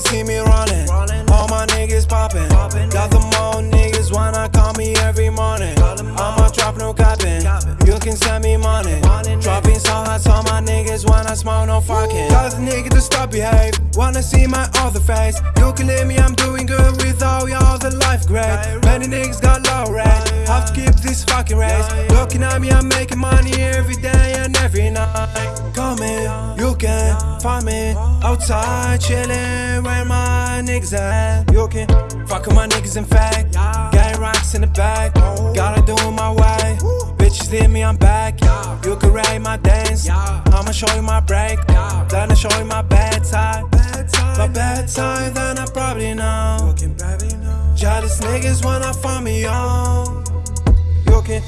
See me running. All my niggas popping. Got the wanna smoke no fucking. Tell the nigga to stop behave. Wanna see my other face. You can leave me, I'm doing good with all y'all, the life great. Many niggas got low rate. Have to keep this fucking race. Looking at me, I'm making money every day and every night. Come in, you can find me outside chilling where my niggas at. You can fuck with my niggas in fact. Getting rocks in the back. Oh. Gotta do my way. Leave me, I'm back. You can rate my dance. I'ma show you my break. Then I show you my bad side. My bad side, then I probably know. Jealous niggas wanna find me on. You can,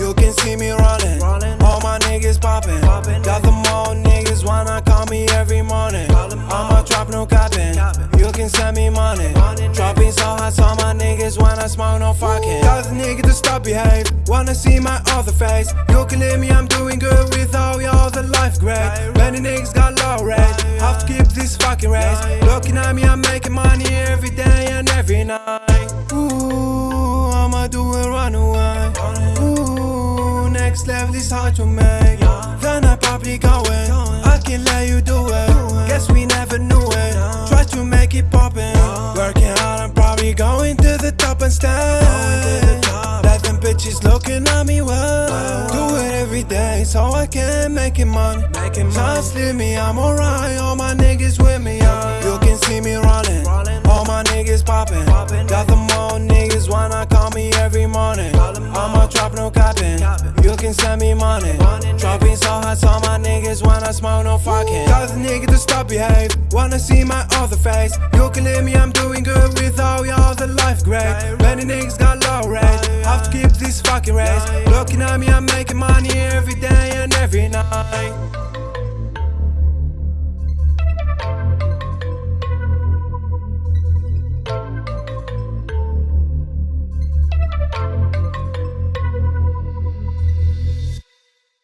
you can see me rolling. All my niggas popping. popping Got them all niggas wanna call me every morning. I'ma drop no capping. You can send me money. money Dropping so hot, so my niggas wanna smoke no fucking. Stop behave. Wanna see my other face. You can leave me, I'm doing good with all y'all, the life great. Many niggas got low rate. Have to keep this fucking race. Looking at me, I'm making money every day and every night. Ooh, I'ma do it run away. Ooh, next level is hard to make. Then I probably going. I can let you do it. Guess we never knew it. Try to make it poppin'. Working hard, I'm probably going to the top and stand. Let them bitches looking at me well. Do it every day so I can make it money. Just leave me, I'm alright. All my niggas with me. yeah. You can see me rolling. All my niggas poppin'. Got them all niggas wanna call me every morning. I'ma drop no capping. You can send me money. Dropping so hot, so my niggas wanna smoke no fucking. Tell the nigga to stop behave. Wanna see my other face. You can leave me, I'm doing good with all y'all, the life great. Many niggas got low rate. Have to keep this fucking race. Looking at me, I'm making money every day and every night.